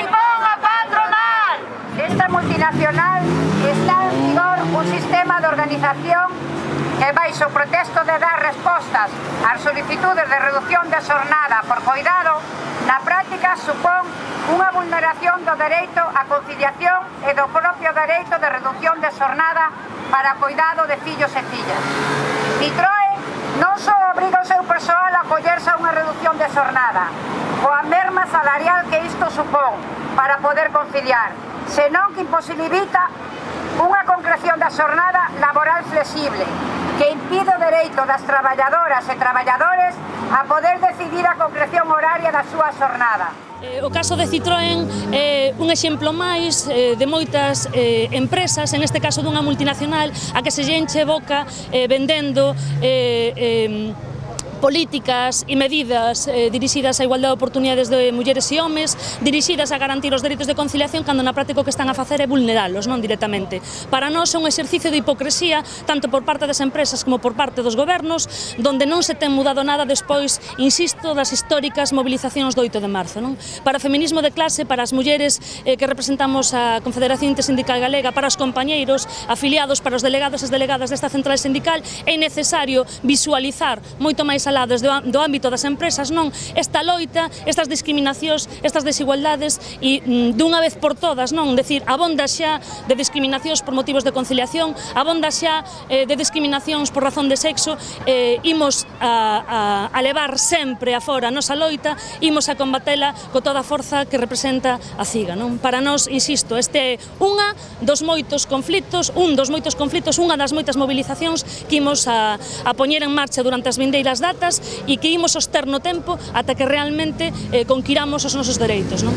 impón patronal. Esta multinacional está en vigor un sistema de organización que baixo o protesto de dar respostas ás solicitudes de reducción de xornada por coidado, na práctica supón unha vulneración do dereito á conciliación e do propio dereito de reducción de xornada para coidado de fillos e fillas. Nitroe non só obriga o seu persoal a acollerse a unha reducción de xornada, coa merma salarial que isto supón para poder conciliar, senón que imposibilita unha concreción da xornada laboral flexible que impide o dereito das traballadoras e traballadores a poder decidir a concreción horaria da súa xornada. Eh, o caso de Citroën é un exemplo máis eh, de moitas empresas, en este caso dunha multinacional, a que se lle enche boca vendendo políticas e medidas eh, dirixidas á igualdade de oportunidades de mulleres e homes, dirixidas a garantir os dereitos de conciliación cando na práctica o que están a facer é vulneralos, non directamente. Para nós é un exercicio de hipocresía tanto por parte das empresas como por parte dos gobernos, donde non se ten mudado nada despois, insisto, das históricas movilizacións do 8 de marzo. Non? Para o feminismo de clase, para as mulleres eh, que representamos a Confederación Intersindical Galega, para os compañeiros, afiliados, para os delegados e as delegadas desta central sindical, é necesario visualizar moito máis alá desde do ámbito das empresas, non? Esta loita, estas discriminacións, estas desigualdades e mm, dunha vez por todas, non, decir, abonda xa de discriminacións por motivos de conciliación, abonda xa eh, de discriminacións por razón de sexo, eh, imos a, a, a levar sempre a fora a nosa loita, imos a combatela co toda a forza que representa a CIGA, non? Para nós, insisto, este é unha dos moitos conflitos, un dos moitos conflitos, unha das moitas mobilizacións que imos a, a poñer en marcha durante as vindeiras datas datas e que imos soster no tempo ata que realmente eh, conquiramos os nosos dereitos. Non?